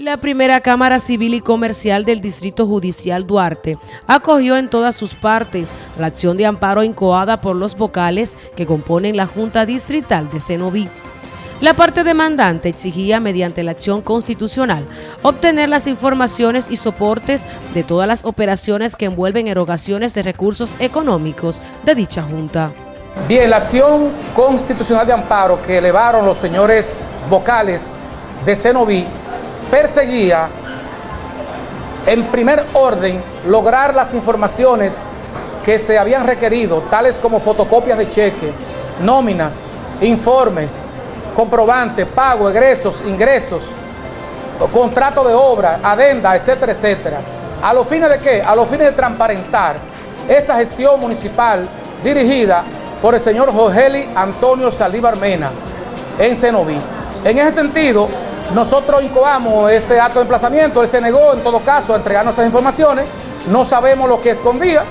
La primera Cámara Civil y Comercial del Distrito Judicial Duarte acogió en todas sus partes la acción de amparo incoada por los vocales que componen la Junta Distrital de Cenoví. La parte demandante exigía mediante la acción constitucional obtener las informaciones y soportes de todas las operaciones que envuelven erogaciones de recursos económicos de dicha Junta. Bien, la acción constitucional de amparo que elevaron los señores vocales de Cenoví perseguía en primer orden lograr las informaciones que se habían requerido, tales como fotocopias de cheque, nóminas, informes, comprobantes, pago, egresos, ingresos, contrato de obra, adenda, etcétera, etcétera. ¿A los fines de qué? A los fines de transparentar esa gestión municipal dirigida por el señor Jorgeli Antonio Saldívar Mena en Cenoví. En ese sentido, nosotros incoamos ese acto de emplazamiento, él se negó en todo caso a entregarnos esas informaciones, no sabemos lo que escondía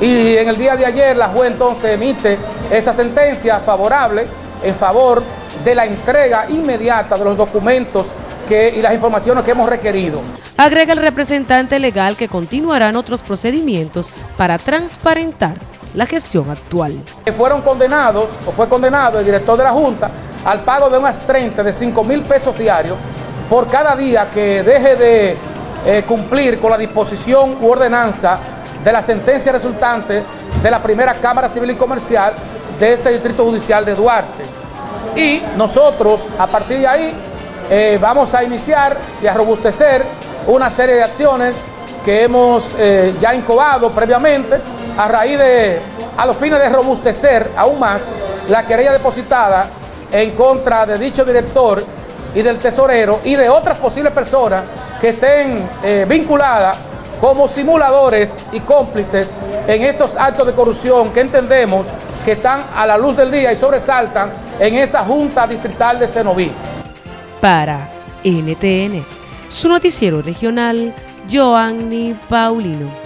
y en el día de ayer la juez entonces emite esa sentencia favorable en favor de la entrega inmediata de los documentos que, y las informaciones que hemos requerido. Agrega el representante legal que continuarán otros procedimientos para transparentar la gestión actual. Fueron condenados, o fue condenado el director de la Junta, al pago de unas 30 de 5 mil pesos diarios por cada día que deje de eh, cumplir con la disposición u ordenanza de la sentencia resultante de la primera Cámara Civil y Comercial de este Distrito Judicial de Duarte. Y nosotros, a partir de ahí, eh, vamos a iniciar y a robustecer una serie de acciones que hemos eh, ya incubado previamente a raíz de, a los fines de robustecer aún más la querella depositada en contra de dicho director y del tesorero y de otras posibles personas que estén eh, vinculadas como simuladores y cómplices en estos actos de corrupción que entendemos que están a la luz del día y sobresaltan en esa Junta Distrital de Cenoví. Para NTN, su noticiero regional, Joanny Paulino.